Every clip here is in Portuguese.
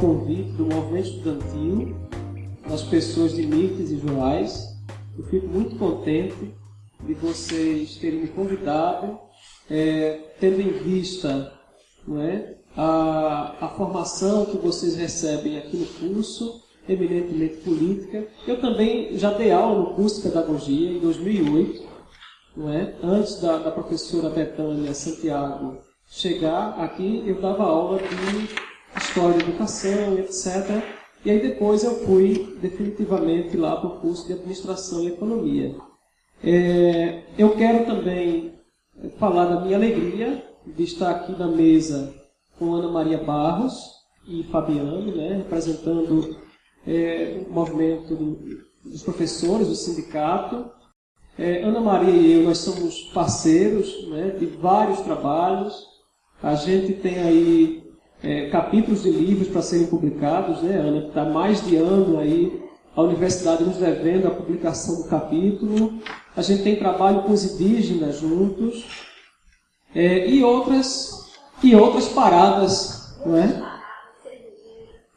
convite do movimento estudantil, das pessoas de Mirtes e Joás. Eu fico muito contente de vocês terem me convidado, é, tendo em vista não é, a, a formação que vocês recebem aqui no curso, eminentemente política. Eu também já dei aula no curso de pedagogia em 2008, não é? antes da, da professora Betânia Santiago chegar aqui, eu dava aula de História da Educação, etc. E aí depois eu fui definitivamente lá para o curso de Administração e Economia. É, eu quero também falar da minha alegria de estar aqui na mesa com Ana Maria Barros e Fabiano, né, representando é, o movimento dos professores, do sindicato. É, Ana Maria e eu, nós somos parceiros né, de vários trabalhos. A gente tem aí é, capítulos de livros para serem publicados, né, Ana? Está mais de ano aí a universidade nos devendo a publicação do capítulo. A gente tem trabalho com os indígenas juntos. É, e outras e outras paradas, não é?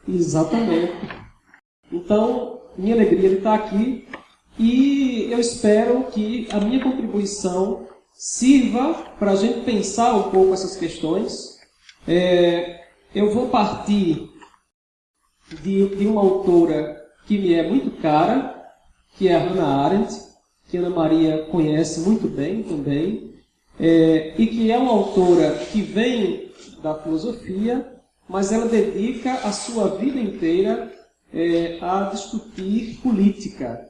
Exatamente. Então, minha alegria de estar aqui e eu espero que a minha contribuição sirva para a gente pensar um pouco essas questões. É, eu vou partir de, de, uma autora que me é muito cara, que é a Hannah Arendt, que Ana Maria conhece muito bem também, é, e que é uma autora que vem da filosofia, mas ela dedica a sua vida inteira é, a discutir política,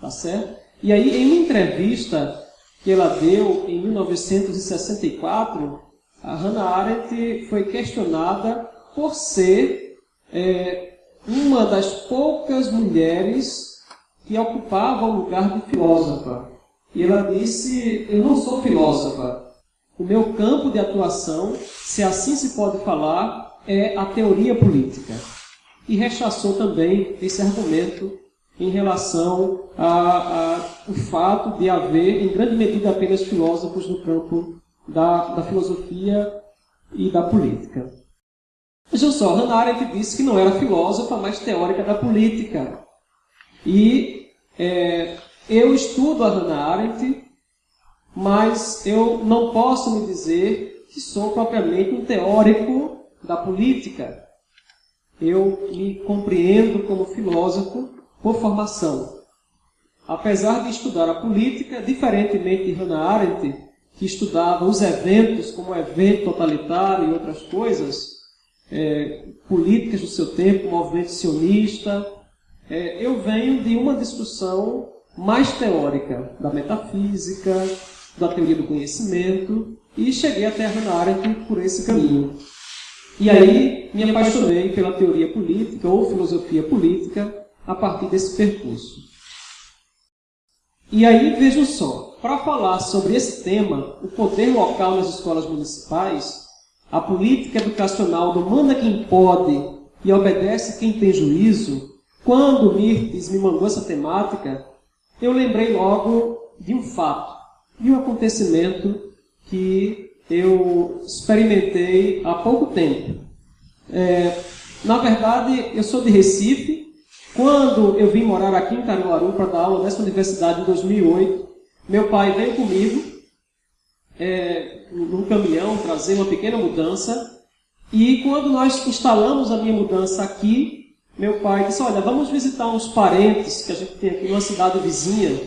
tá certo? E aí, em uma entrevista que ela deu em 1964, a Hannah Arendt foi questionada por ser é, uma das poucas mulheres que ocupava o lugar de filósofa. E ela disse: Eu não sou filósofa. O meu campo de atuação, se assim se pode falar, é a teoria política. E rechaçou também esse argumento em relação ao fato de haver, em grande medida, apenas filósofos no campo da, da filosofia e da política. Vejam só, Hannah Arendt disse que não era filósofa, mas teórica da política. E é, eu estudo a Hannah Arendt, mas eu não posso me dizer que sou propriamente um teórico da política. Eu me compreendo como filósofo por formação. Apesar de estudar a política, diferentemente de Hannah Arendt, que estudava os eventos como evento totalitário e outras coisas, é, políticas do seu tempo, movimento sionista, é, eu venho de uma discussão mais teórica da metafísica, da teoria do conhecimento e cheguei até a Arendt por esse caminho. E aí me apaixonei pela teoria política ou filosofia política a partir desse percurso. E aí vejam só, para falar sobre esse tema, o poder local nas escolas municipais, a política educacional do manda quem pode e obedece quem tem juízo, quando Mirtes me mandou essa temática, eu lembrei logo de um fato, de um acontecimento que eu experimentei há pouco tempo. É, na verdade, eu sou de Recife. Quando eu vim morar aqui em Caruaru para dar aula nessa universidade em 2008, meu pai veio comigo é, num caminhão trazer uma pequena mudança. E quando nós instalamos a minha mudança aqui, meu pai disse: Olha, vamos visitar uns parentes que a gente tem aqui numa cidade vizinha.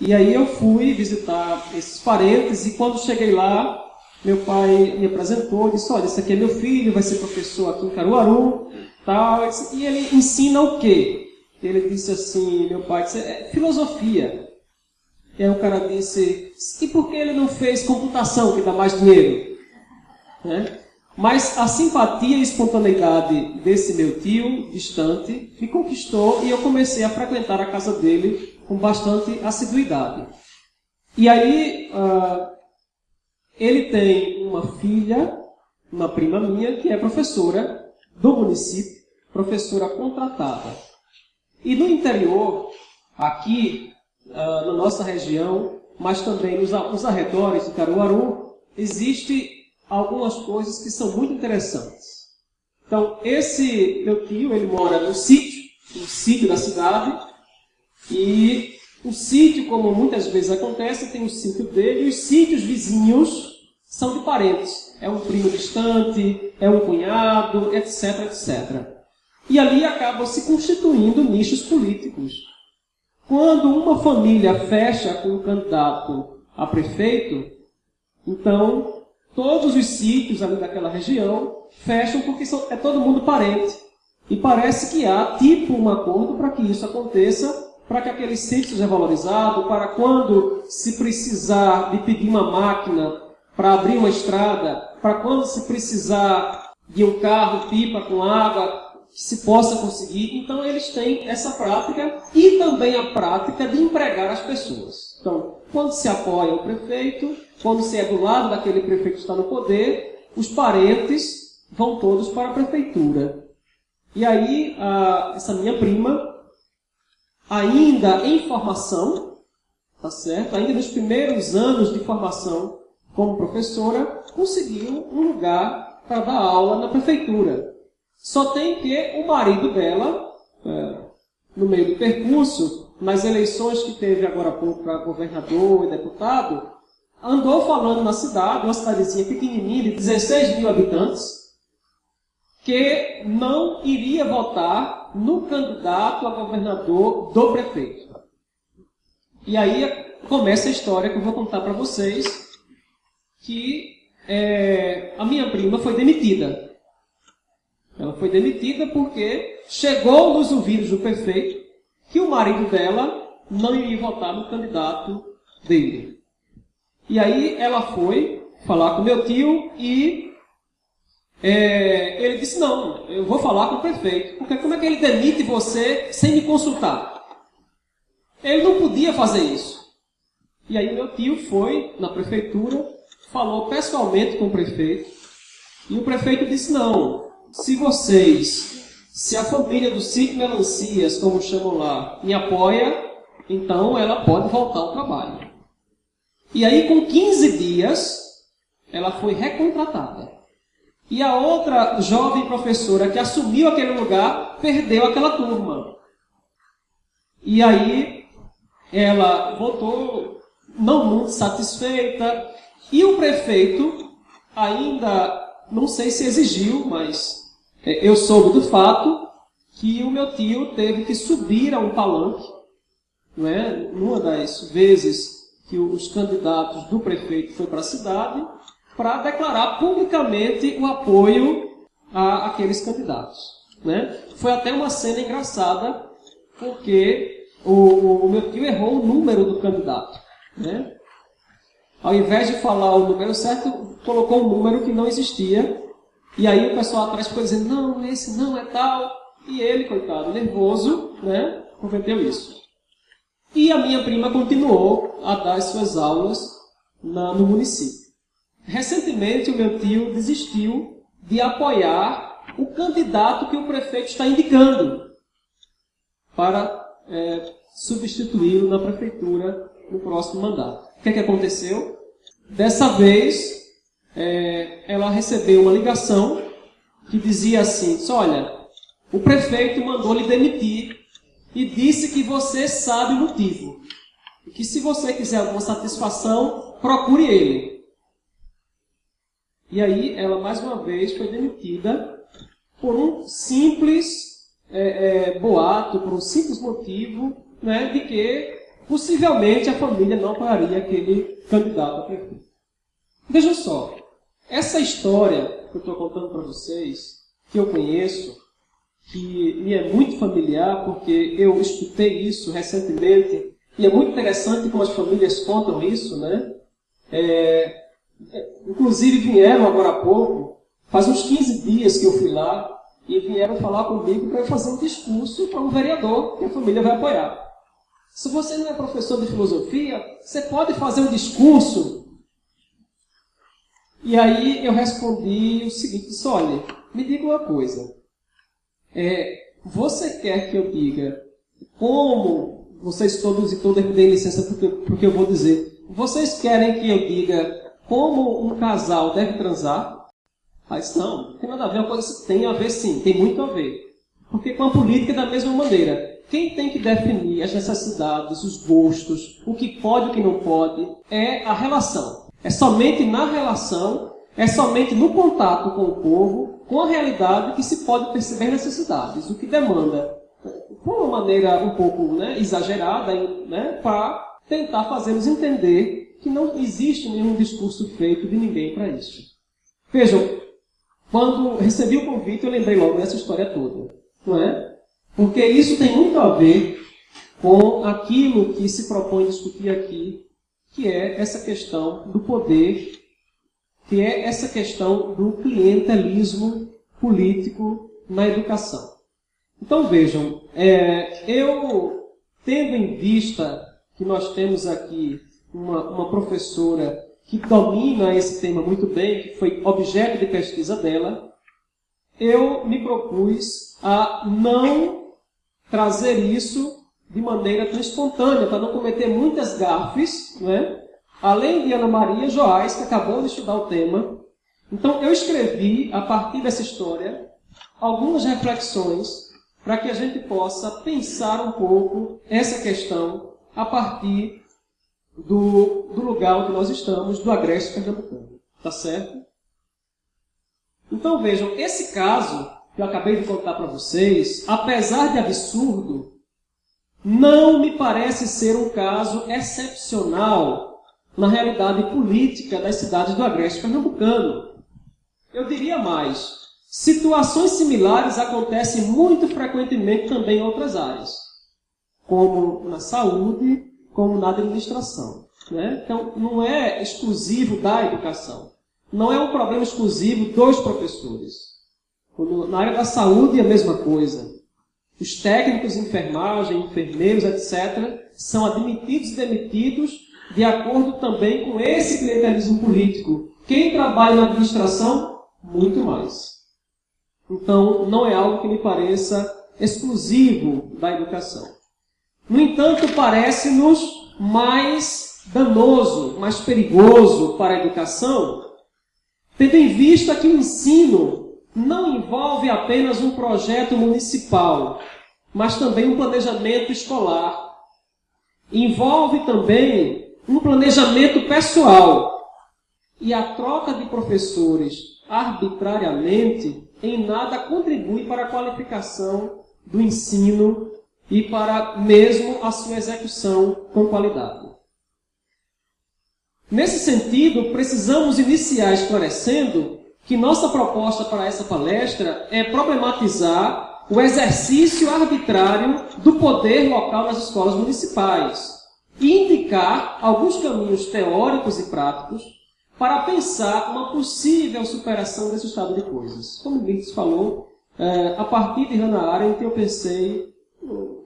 E aí eu fui visitar esses parentes e quando cheguei lá, meu pai me apresentou disse: Olha, esse aqui é meu filho, vai ser professor aqui em Caruaru. Tal. E ele ensina o quê? Ele disse assim: Meu pai disse, é filosofia. E aí o cara disse: E por que ele não fez computação, que dá mais dinheiro? Né? Mas a simpatia e espontaneidade desse meu tio, distante, me conquistou e eu comecei a frequentar a casa dele com bastante assiduidade. E aí, uh, ele tem uma filha, uma prima minha, que é professora do município, professora contratada. E no interior, aqui uh, na nossa região, mas também nos, nos arredores de Caruaru, existe algumas coisas que são muito interessantes. Então, esse meu tio, ele mora no sítio, no sítio da cidade, e o sítio, como muitas vezes acontece, tem o sítio dele, e os sítios vizinhos são de parentes. É um primo distante, é um cunhado, etc, etc. E ali acabam se constituindo nichos políticos. Quando uma família fecha com um candidato a prefeito, então todos os sítios ali daquela região fecham porque é todo mundo parente. E parece que há tipo um acordo para que isso aconteça, para que aquele sítio seja valorizado, para quando se precisar de pedir uma máquina para abrir uma estrada, para quando se precisar de um carro pipa com água, se possa conseguir. Então eles têm essa prática e também a prática de empregar as pessoas. Então, quando se apoia o prefeito, quando se é do lado daquele prefeito que está no poder, os parentes vão todos para a prefeitura. E aí, a, essa minha prima, ainda em formação, tá certo? Ainda nos primeiros anos de formação como professora, conseguiu um lugar para dar aula na prefeitura. Só tem que o marido dela, é, no meio do percurso, nas eleições que teve agora há pouco para governador e deputado, andou falando na cidade, uma cidadezinha pequenininha de 16 mil habitantes, que não iria votar no candidato a governador do prefeito. E aí começa a história que eu vou contar para vocês, que é, a minha prima foi demitida. Ela foi demitida porque chegou nos ouvidos do prefeito que o marido dela não iria votar no candidato dele. E aí ela foi falar com meu tio e é, ele disse, não, eu vou falar com o prefeito, porque como é que ele demite você sem me consultar? Ele não podia fazer isso. E aí meu tio foi na prefeitura, falou pessoalmente com o prefeito, e o prefeito disse, não, se vocês, se a família do Sítio Melancias, como chamam lá, me apoia, então ela pode voltar ao trabalho. E aí, com 15 dias, ela foi recontratada. E a outra jovem professora que assumiu aquele lugar perdeu aquela turma. E aí, ela voltou não muito satisfeita. E o prefeito ainda, não sei se exigiu, mas eu soube do fato que o meu tio teve que subir a um palanque, não é? numa das vezes que os candidatos do prefeito foi para a cidade, para declarar publicamente o apoio a aqueles candidatos. Né? Foi até uma cena engraçada, porque o, o meu tio errou o número do candidato. Né? Ao invés de falar o número certo, colocou um número que não existia e aí o pessoal atrás ficou dizendo, não, esse não é tal. E ele, coitado, nervoso, né, cometeu isso. E a minha prima continuou a dar as suas aulas na, no município. Recentemente, o meu tio desistiu de apoiar o candidato que o prefeito está indicando para é, substituí-lo na prefeitura no próximo mandato. O que, é que aconteceu? Dessa vez, é, ela recebeu uma ligação que dizia assim: olha, o prefeito mandou lhe demitir e disse que você sabe o motivo. E que se você quiser alguma satisfação, procure ele. E aí ela mais uma vez foi demitida por um simples é, é, boato, por um simples motivo né, de que possivelmente a família não apoiaria aquele candidato a prefeito. Veja só, essa história que eu estou contando para vocês, que eu conheço, que me é muito familiar, porque eu escutei isso recentemente, e é muito interessante como as famílias contam isso, né? É, inclusive vieram agora há pouco, faz uns 15 dias que eu fui lá, e vieram falar comigo para fazer um discurso para um vereador que a família vai apoiar. Se você não é professor de filosofia, você pode fazer um discurso e aí eu respondi o seguinte, disse, olha, me diga uma coisa. É, você quer que eu diga como vocês todos e todas me deem licença porque, porque eu vou dizer. Vocês querem que eu diga como um casal deve transar? Mas não, tem nada a ver, uma coisa tem a ver sim, tem muito a ver. Porque com a política é da mesma maneira. Quem tem que definir as necessidades, os gostos, o que pode e o que não pode, é a relação. É somente na relação, é somente no contato com o povo, com a realidade, que se pode perceber necessidades, o que demanda, de uma maneira um pouco né, exagerada, né, para tentar fazê-los entender que não existe nenhum discurso feito de ninguém para isso. Vejam, quando recebi o convite, eu lembrei logo dessa história toda. Não é? Porque isso tem muito a ver com aquilo que se propõe discutir aqui, que é essa questão do poder, que é essa questão do clientelismo político na educação. Então vejam, é, eu tendo em vista que nós temos aqui uma, uma professora que domina esse tema muito bem, que foi objeto de pesquisa dela, eu me propus a não trazer isso de maneira tão espontânea, para não cometer muitas gafes, né? além de Ana Maria Joás, que acabou de estudar o tema. Então, eu escrevi, a partir dessa história, algumas reflexões para que a gente possa pensar um pouco essa questão a partir do, do lugar onde nós estamos, do Agreste Pernambucano. Tá certo? Então vejam, esse caso que eu acabei de contar para vocês, apesar de absurdo, não me parece ser um caso excepcional na realidade política das cidades do Agreste Pernambucano. Eu diria mais, situações similares acontecem muito frequentemente também em outras áreas, como na saúde, como na administração. Né? Então, não é exclusivo da educação. Não é um problema exclusivo dos professores. Na área da saúde é a mesma coisa. Os técnicos de enfermagem, enfermeiros, etc., são admitidos e demitidos de acordo também com esse clientelismo político. Quem trabalha na administração, muito mais. Então, não é algo que me pareça exclusivo da educação. No entanto, parece-nos mais danoso, mais perigoso para a educação, tendo em vista que o ensino não envolve apenas um projeto municipal, mas também um planejamento escolar. Envolve também um planejamento pessoal. E a troca de professores arbitrariamente em nada contribui para a qualificação do ensino e para mesmo a sua execução com qualidade. Nesse sentido, precisamos iniciar esclarecendo que nossa proposta para essa palestra é problematizar o exercício arbitrário do poder local nas escolas municipais e indicar alguns caminhos teóricos e práticos para pensar uma possível superação desse estado de coisas. Como Blitz falou, é, a partir de Hannah Arendt eu pensei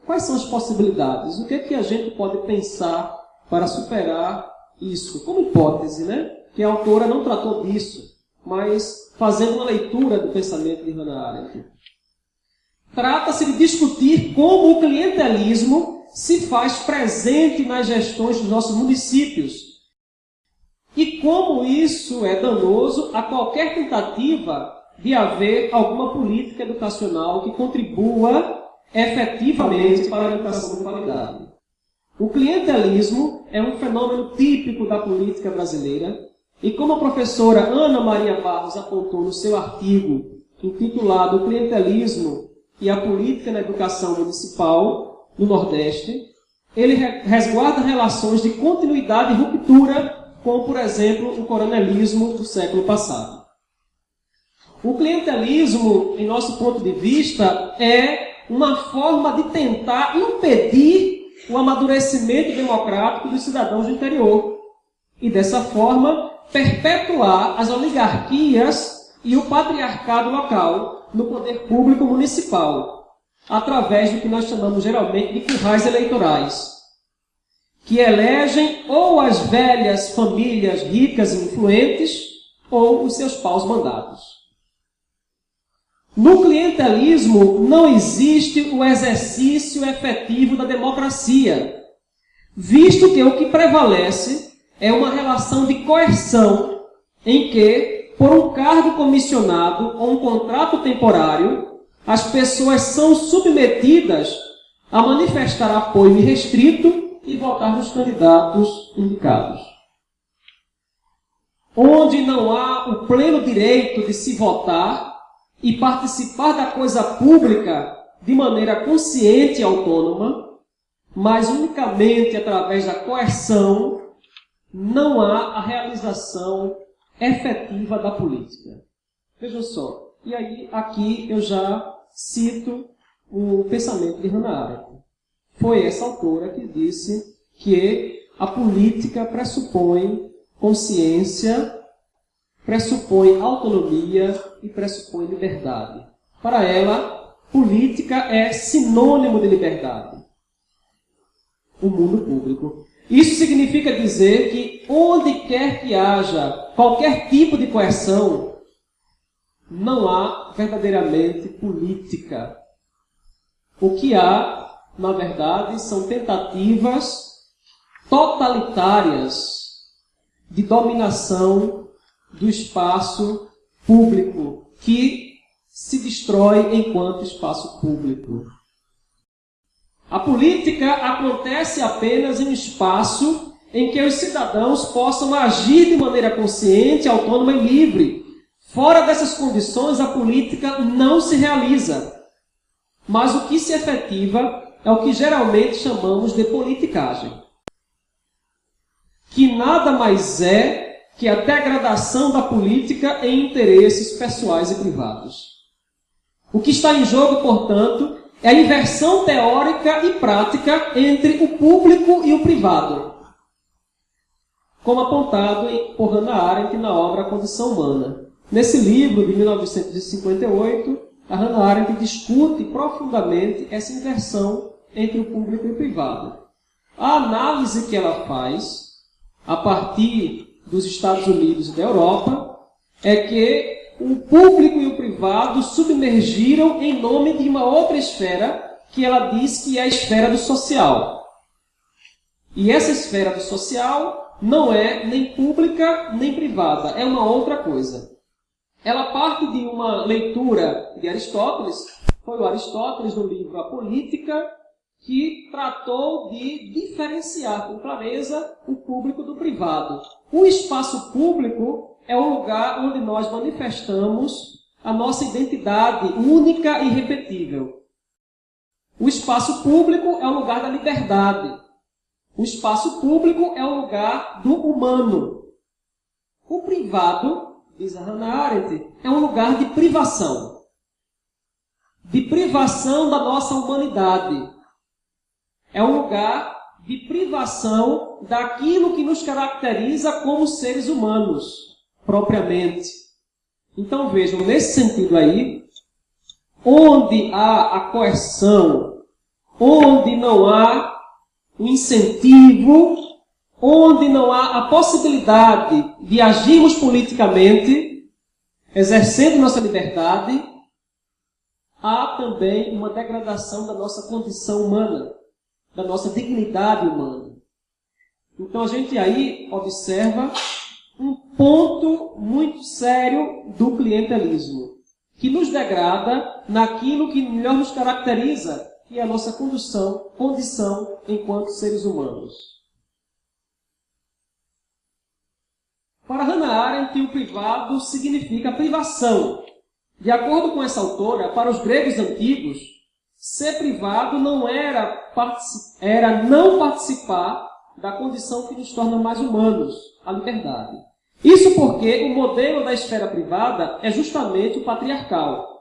Quais são as possibilidades? O que é que a gente pode pensar para superar isso? Como hipótese, né? Que a autora não tratou disso, mas fazendo uma leitura do pensamento de Hannah Arendt. Trata-se de discutir como o clientelismo se faz presente nas gestões dos nossos municípios e como isso é danoso a qualquer tentativa de haver alguma política educacional que contribua efetivamente para a educação de qualidade. O clientelismo é um fenômeno típico da política brasileira e como a professora Ana Maria Barros apontou no seu artigo intitulado O Clientelismo e a Política na Educação Municipal no Nordeste, ele resguarda relações de continuidade e ruptura com, por exemplo, o coronelismo do século passado. O clientelismo, em nosso ponto de vista, é uma forma de tentar impedir o amadurecimento democrático dos cidadãos do interior. E dessa forma, perpetuar as oligarquias e o patriarcado local no poder público municipal, através do que nós chamamos geralmente de currais eleitorais, que elegem ou as velhas famílias ricas e influentes ou os seus paus mandados. No clientelismo não existe o exercício efetivo da democracia, visto que o que prevalece é uma relação de coerção em que, por um cargo comissionado ou um contrato temporário, as pessoas são submetidas a manifestar apoio irrestrito e votar nos candidatos indicados. Onde não há o pleno direito de se votar e participar da coisa pública de maneira consciente e autônoma, mas unicamente através da coerção, não há a realização efetiva da política. Vejam só. E aí, aqui eu já cito o pensamento de Hannah Arendt. Foi essa autora que disse que a política pressupõe consciência, pressupõe autonomia e pressupõe liberdade. Para ela, política é sinônimo de liberdade. O mundo público. Isso significa dizer que onde quer que haja qualquer tipo de coerção, não há verdadeiramente política. O que há, na verdade, são tentativas totalitárias de dominação do espaço público que se destrói enquanto espaço público. A política acontece apenas em um espaço em que os cidadãos possam agir de maneira consciente, autônoma e livre. Fora dessas condições, a política não se realiza. Mas o que se efetiva é o que geralmente chamamos de politicagem. Que nada mais é que a degradação da política em interesses pessoais e privados. O que está em jogo, portanto, é a inversão teórica e prática entre o público e o privado, como apontado por Hannah Arendt na obra A Condição Humana. Nesse livro, de 1958, a Hannah Arendt discute profundamente essa inversão entre o público e o privado. A análise que ela faz, a partir dos Estados Unidos e da Europa, é que o público e o privado submergiram em nome de uma outra esfera que ela diz que é a esfera do social. E essa esfera do social não é nem pública nem privada, é uma outra coisa. Ela parte de uma leitura de Aristóteles, foi o Aristóteles no livro A Política, que tratou de diferenciar com clareza o público do privado. O espaço público é o lugar onde nós manifestamos a nossa identidade única e irrepetível. O espaço público é o lugar da liberdade. O espaço público é o lugar do humano. O privado, diz a Hannah Arendt, é um lugar de privação. De privação da nossa humanidade. É um lugar de privação daquilo que nos caracteriza como seres humanos propriamente. Então vejam, nesse sentido aí, onde há a coerção, onde não há o incentivo, onde não há a possibilidade de agirmos politicamente, exercendo nossa liberdade, há também uma degradação da nossa condição humana, da nossa dignidade humana. Então a gente aí observa um ponto muito sério do clientelismo, que nos degrada naquilo que melhor nos caracteriza, que é a nossa condição, condição enquanto seres humanos. Para Hannah Arendt, o privado significa privação. De acordo com essa autora, para os gregos antigos, ser privado não era, era não participar da condição que nos torna mais humanos, a liberdade. Isso porque o modelo da esfera privada é justamente o patriarcal,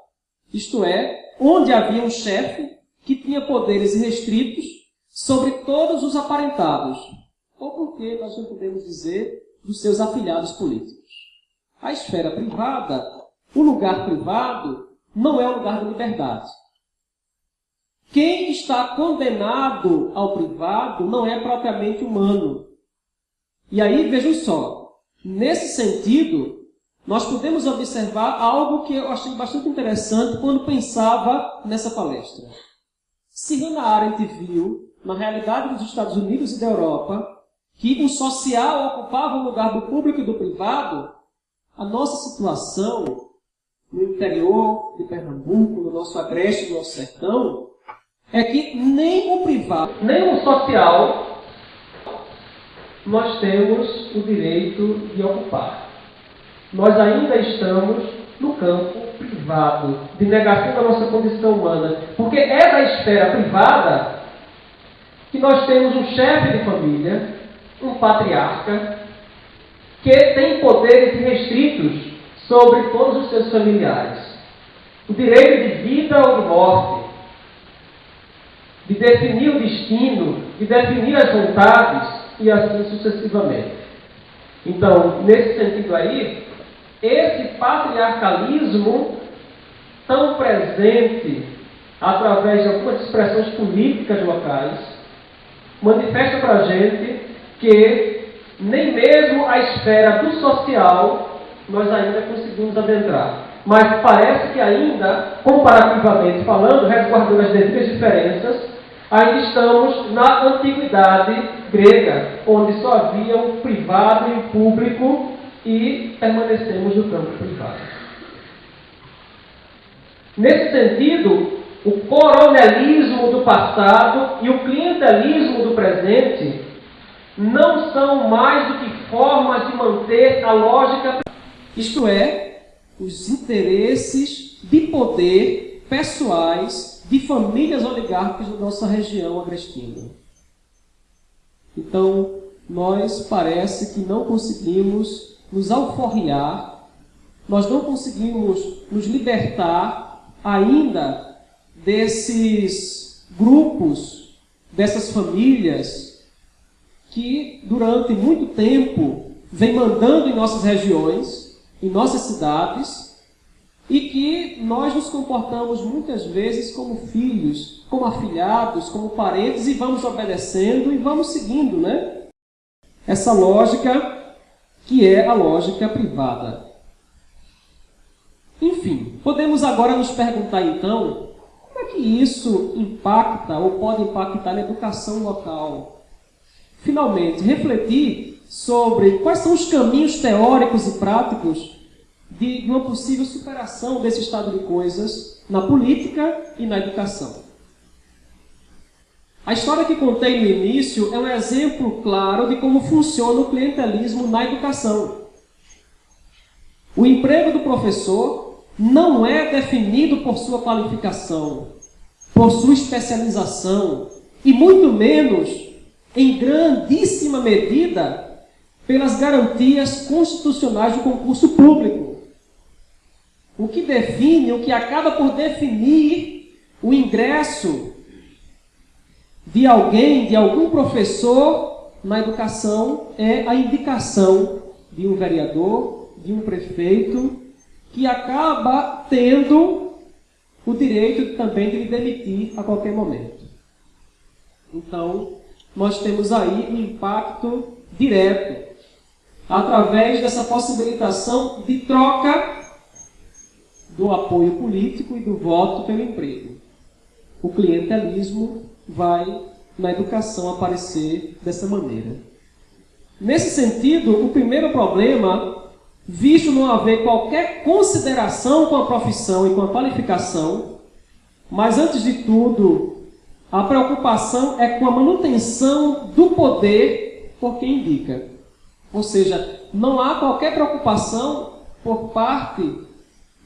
isto é, onde havia um chefe que tinha poderes restritos sobre todos os aparentados, ou porque nós não podemos dizer dos seus afilhados políticos. A esfera privada, o lugar privado, não é o lugar da liberdade. Quem está condenado ao privado não é propriamente humano. E aí, vejam só, nesse sentido, nós podemos observar algo que eu achei bastante interessante quando pensava nessa palestra. Se Hannah Arendt viu, na realidade dos Estados Unidos e da Europa, que o social ocupava o lugar do público e do privado, a nossa situação no interior de Pernambuco, no nosso agreste, no nosso sertão, é que nem o privado, nem o social, nós temos o direito de ocupar. Nós ainda estamos no campo privado, de negação da nossa condição humana. Porque é da esfera privada que nós temos um chefe de família, um patriarca, que tem poderes restritos sobre todos os seus familiares. O direito de vida ou de morte, de definir o destino, de definir as vontades e assim sucessivamente. Então, nesse sentido aí, esse patriarcalismo tão presente através de algumas expressões políticas locais manifesta para a gente que nem mesmo a esfera do social nós ainda conseguimos adentrar. Mas parece que ainda, comparativamente falando, resguardando as devidas diferenças, ainda estamos na antiguidade grega, onde só havia o privado e o público e permanecemos no campo privado. Nesse sentido, o coronelismo do passado e o clientelismo do presente não são mais do que formas de manter a lógica, isto é, os interesses de poder pessoais de famílias oligárquicas da nossa região agrestina. Então, nós parece que não conseguimos nos alforriar, nós não conseguimos nos libertar ainda desses grupos, dessas famílias que durante muito tempo vem mandando em nossas regiões, em nossas cidades, e que nós nos comportamos muitas vezes como filhos, como afilhados, como parentes e vamos obedecendo e vamos seguindo, né? Essa lógica que é a lógica privada. Enfim, podemos agora nos perguntar então como é que isso impacta ou pode impactar na educação local. Finalmente, refletir sobre quais são os caminhos teóricos e práticos de uma possível superação desse estado de coisas na política e na educação. A história que contei no início é um exemplo claro de como funciona o clientelismo na educação. O emprego do professor não é definido por sua qualificação, por sua especialização e muito menos, em grandíssima medida, pelas garantias constitucionais do concurso público. O que define, o que acaba por definir o ingresso de alguém, de algum professor na educação é a indicação de um vereador, de um prefeito, que acaba tendo o direito também de lhe demitir a qualquer momento. Então, nós temos aí um impacto direto através dessa possibilitação de troca do apoio político e do voto pelo emprego. O clientelismo vai na educação aparecer dessa maneira. Nesse sentido, o primeiro problema, visto não haver qualquer consideração com a profissão e com a qualificação, mas antes de tudo, a preocupação é com a manutenção do poder por quem indica. Ou seja, não há qualquer preocupação por parte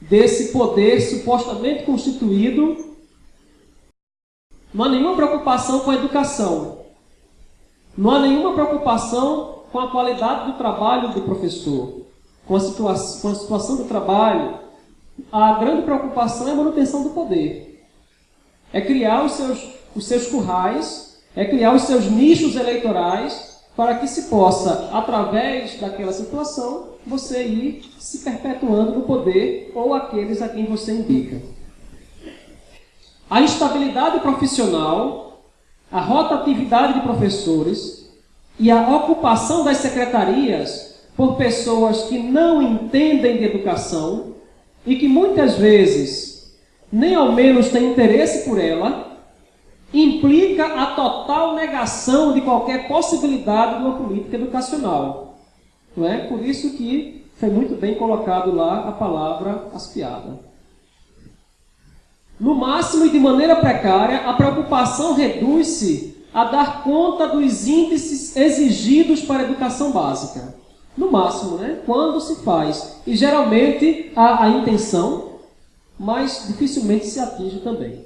desse poder supostamente constituído não há nenhuma preocupação com a educação. Não há nenhuma preocupação com a qualidade do trabalho do professor, com a, situa com a situação do trabalho. A grande preocupação é a manutenção do poder. É criar os seus, os seus currais, é criar os seus nichos eleitorais para que se possa, através daquela situação, você ir se perpetuando no poder ou aqueles a quem você indica. A instabilidade profissional, a rotatividade de professores e a ocupação das secretarias por pessoas que não entendem de educação e que muitas vezes nem ao menos têm interesse por ela, implica a total negação de qualquer possibilidade de uma política educacional. Não é? Por isso que Foi muito bem colocado lá a palavra aspiada. No máximo e de maneira precária, a preocupação reduz-se a dar conta dos índices exigidos para a educação básica. No máximo, né? Quando se faz. E geralmente há a intenção, mas dificilmente se atinge também.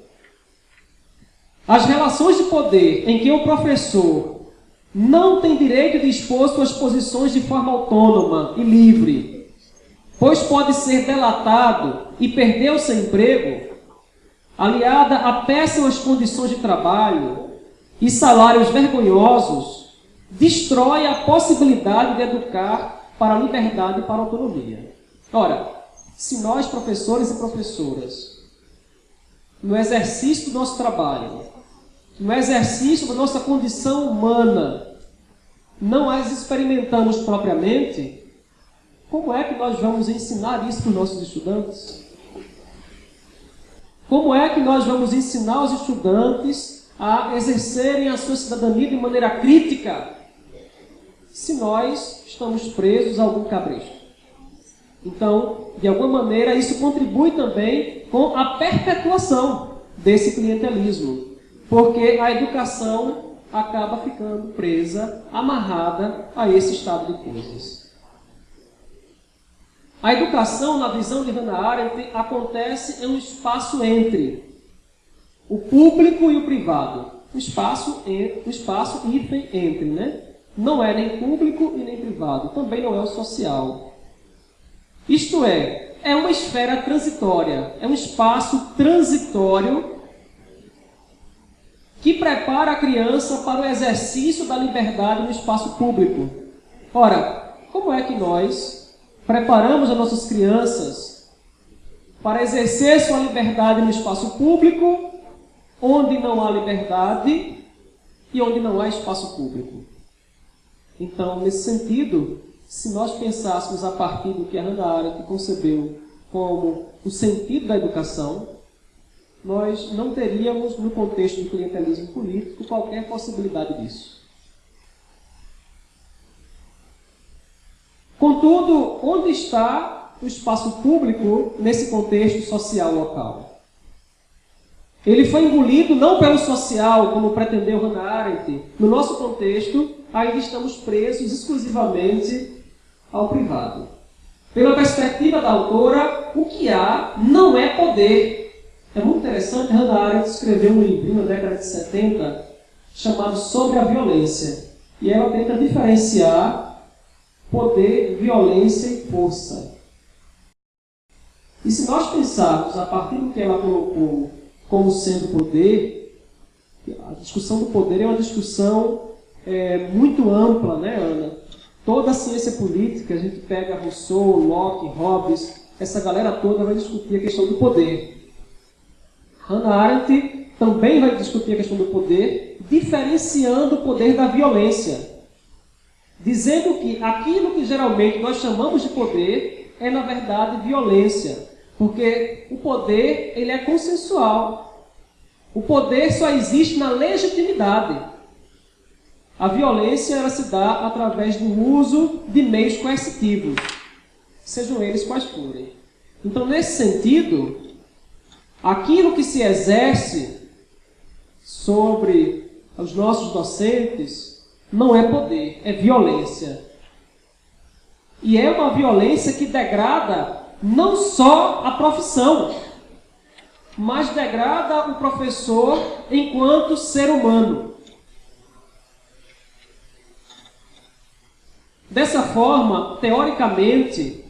As relações de poder em que o professor não tem direito de expor suas posições de forma autônoma e livre, pois pode ser delatado e perder o seu emprego, aliada a péssimas condições de trabalho e salários vergonhosos, destrói a possibilidade de educar para a liberdade e para a autonomia. Ora, se nós, professores e professoras, no exercício do nosso trabalho, no exercício da nossa condição humana, não as experimentamos propriamente, como é que nós vamos ensinar isso para os nossos estudantes? Como é que nós vamos ensinar os estudantes a exercerem a sua cidadania de maneira crítica se nós estamos presos a algum cabresto? Então, de alguma maneira, isso contribui também com a perpetuação desse clientelismo, porque a educação acaba ficando presa, amarrada a esse estado de coisas. A educação, na visão de Hannah Arendt, acontece em um espaço entre o público e o privado. Um espaço, um espaço entre, né? Não é nem público e nem privado. Também não é o social. Isto é, é uma esfera transitória, é um espaço transitório que prepara a criança para o exercício da liberdade no espaço público. Ora, como é que nós preparamos as nossas crianças para exercer sua liberdade no espaço público, onde não há liberdade e onde não há espaço público? Então, nesse sentido, se nós pensássemos a partir do que a Hannah Arendt concebeu como o sentido da educação, nós não teríamos, no contexto do clientelismo político, qualquer possibilidade disso. Contudo, onde está o espaço público nesse contexto social local? Ele foi engolido não pelo social, como pretendeu Hannah Arendt. No nosso contexto, ainda estamos presos exclusivamente ao privado. Pela perspectiva da autora, o que há não é poder. É muito interessante, Hannah Arendt escreveu um livro na década de 70 chamado Sobre a Violência. E ela tenta diferenciar poder, violência e força. E se nós pensarmos a partir do que ela colocou como sendo poder, a discussão do poder é uma discussão é, muito ampla, né, Ana? Toda a ciência política, a gente pega Rousseau, Locke, Hobbes, essa galera toda vai discutir a questão do poder. Hannah Arendt também vai discutir a questão do poder, diferenciando o poder da violência. Dizendo que aquilo que geralmente nós chamamos de poder é, na verdade, violência. Porque o poder ele é consensual. O poder só existe na legitimidade. A violência ela se dá através do uso de meios coercitivos, sejam eles quais forem. Então, nesse sentido, aquilo que se exerce sobre os nossos docentes não é poder, é violência. E é uma violência que degrada não só a profissão, mas degrada o professor enquanto ser humano. Dessa forma, teoricamente,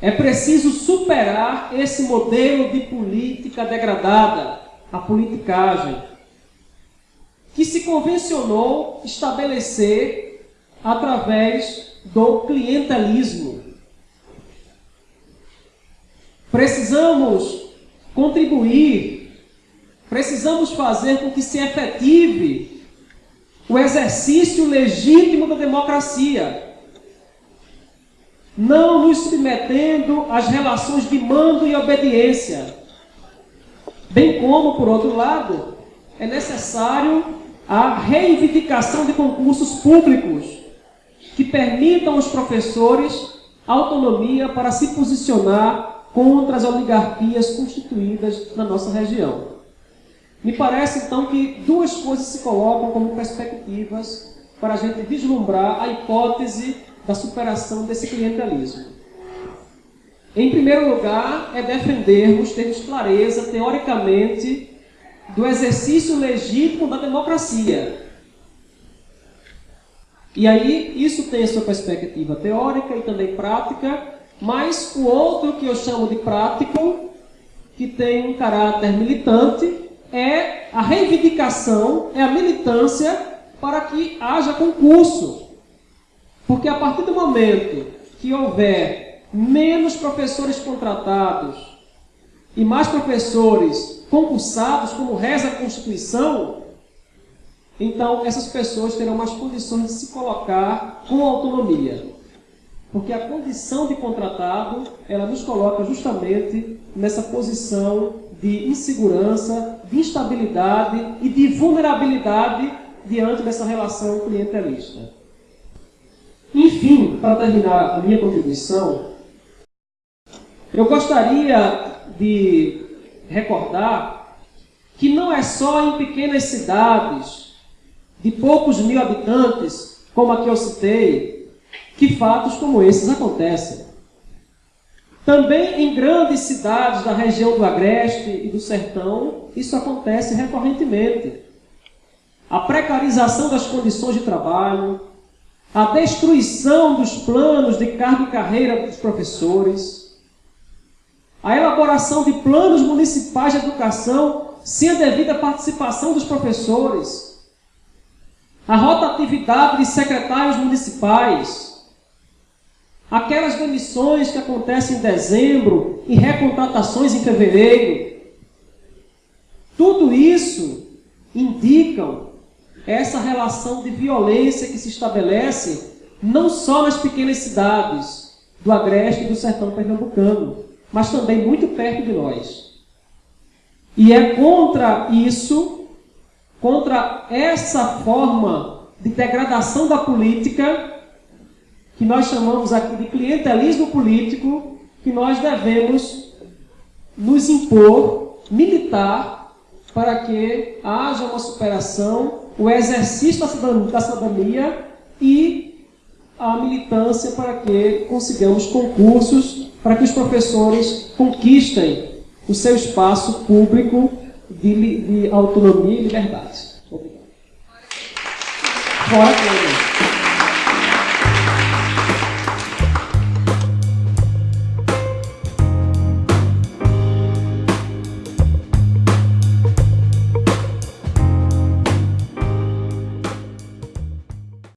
é preciso superar esse modelo de política degradada, a politicagem, que se convencionou estabelecer através do clientelismo. Precisamos contribuir, precisamos fazer com que se efetive o exercício legítimo da democracia, não nos submetendo às relações de mando e obediência. Bem como, por outro lado, é necessário a reivindicação de concursos públicos que permitam aos professores autonomia para se posicionar contra as oligarquias constituídas na nossa região. Me parece, então, que duas coisas se colocam como perspectivas para a gente vislumbrar a hipótese da superação desse clientelismo. Em primeiro lugar, é defendermos, termos clareza, teoricamente, do exercício legítimo da democracia. E aí, isso tem a sua perspectiva teórica e também prática, mas o outro que eu chamo de prático, que tem um caráter militante, é a reivindicação, é a militância para que haja concurso. Porque a partir do momento que houver menos professores contratados e mais professores concursados, como reza a Constituição, então essas pessoas terão mais condições de se colocar com autonomia. Porque a condição de contratado, ela nos coloca justamente nessa posição de insegurança, de instabilidade e de vulnerabilidade diante dessa relação clientelista. Para terminar a minha contribuição, eu gostaria de recordar que não é só em pequenas cidades de poucos mil habitantes, como a que eu citei, que fatos como esses acontecem. Também em grandes cidades da região do Agreste e do Sertão, isso acontece recorrentemente. A precarização das condições de trabalho, a destruição dos planos de cargo e carreira dos professores, a elaboração de planos municipais de educação sem a devida participação dos professores, a rotatividade de secretários municipais, Aquelas demissões que acontecem em dezembro e recontratações em fevereiro. Tudo isso indicam essa relação de violência que se estabelece não só nas pequenas cidades do Agreste e do Sertão Pernambucano, mas também muito perto de nós. E é contra isso, contra essa forma de degradação da política, que nós chamamos aqui de clientelismo político, que nós devemos nos impor, militar, para que haja uma superação, o exercício da cidadania e a militância para que consigamos concursos, para que os professores conquistem o seu espaço público de, de autonomia e liberdade. Obrigado. Fora